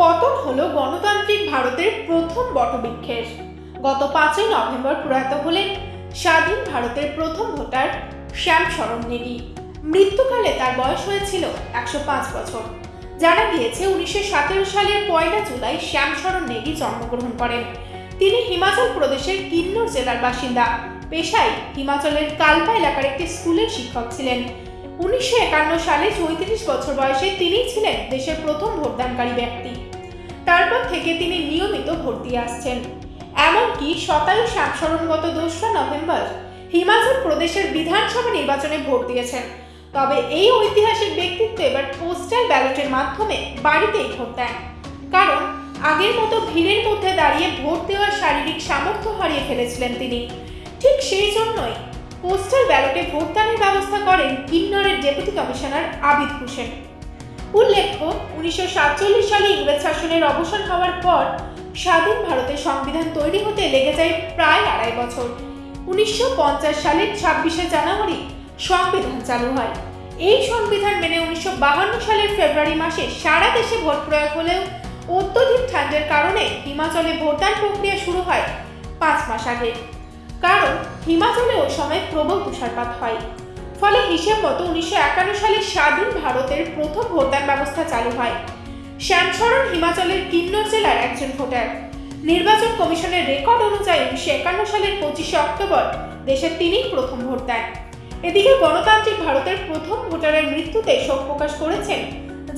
পতন হলো গণতান্ত্রিক ভারতের প্রথম বটবৃক্ষের। গত পাঁচই নভেম্বর প্রয়াত হলেন স্বাধীন ভারতের প্রথম ভোটার শ্যাম শরণ নেগি। মৃত্যুকালে তার বয়স হয়েছিল একশো পাঁচ বছর। জানা গিয়েছে উনিশশো সতেরো সালের পয়লা জুলাই শ্যাম শরণ নেগি জন্মগ্রহণ করেন। তিনি হিমাচল প্রদেশের কিন্নর জেলার বাসিন্দা। পেশায় হিমাচলের কালপা এলাকার একটি স্কুলের শিক্ষক ছিলেন। উনিশশো একান্ন সালে চৌত্রিশ বছর বয়সে তিনিই ছিলেন দেশের প্রথম ভোটদানকারী ব্যক্তি। তারপর থেকে তিনি নিয়মিত ভোট দিয়ে আসছেন। এমনকি শতায়ু সাংসরণ গত দোসরা নভেম্বর হিমাচল প্রদেশের বিধানসভা নির্বাচনে ভোট দিয়েছেন। তবে এই ঐতিহাসিক ব্যক্তিত্ব এবার পোস্টাল ব্যালটের মাধ্যমে বাড়িতেই ভোট দেন। কারণ, আগের মতো ভিড়ের মধ্যে দাঁড়িয়ে ভোট দেওয়ার শারীরিক সামর্থ্য হারিয়ে ফেলেছিলেন তিনি। ঠিক সেই জন্যই পোস্টাল ব্যালটে ভোটদানের ব্যবস্থা করেন কিন্নরের ডেপুটি কমিশনার আবিদ হোসেন। উল্লেখ্য, উনিশশো সাতচল্লিশ সালে ইংরেজ শাসনের অবসান হওয়ার পর স্বাধীন ভারতের সংবিধান তৈরি হতে লেগে যায় প্রায় আড়াই বছর। উনিশশো পঞ্চাশ সালের ছাব্বিশে জানুয়ারি সংবিধান চালু হয়। এই সংবিধান মেনে উনিশশো সালের ফেব্রুয়ারি মাসে সারা দেশে ভোট প্রয়োগ হলেও অত্যধিক ঠান্ডার কারণে হিমাচলে ভোটদান প্রক্রিয়া শুরু হয় পাঁচ মাস আগে। কারণ হিমাচলে ওই সময় প্রবল তুষারপাত হয়। ফলে হিসেব মতো উনিশশো একান্ন সালে স্বাধীন ভারতের প্রথম ভোটদান ব্যবস্থা চালু হয়। শ্যামসরণ হিমাচলের কিন্নর জেলার একজন ভোটার। নির্বাচন কমিশনের রেকর্ড অনুযায়ী উনিশশো একান্ন সালের পঁচিশে অক্টোবর দেশের তিনিই প্রথম ভোট দেন এদিকে গণতান্ত্রিক ভারতের প্রথম ভোটারের মৃত্যুতে শোক প্রকাশ করেছেন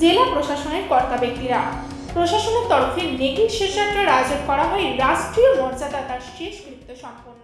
জেলা প্রশাসনের কর্তা ব্যক্তিরা। প্রশাসনের তরফে নেগির শেষযাত্রার আয়োজন করা হয়, রাষ্ট্রীয় মর্যাদা তার শেষকৃত্য সম্পন্ন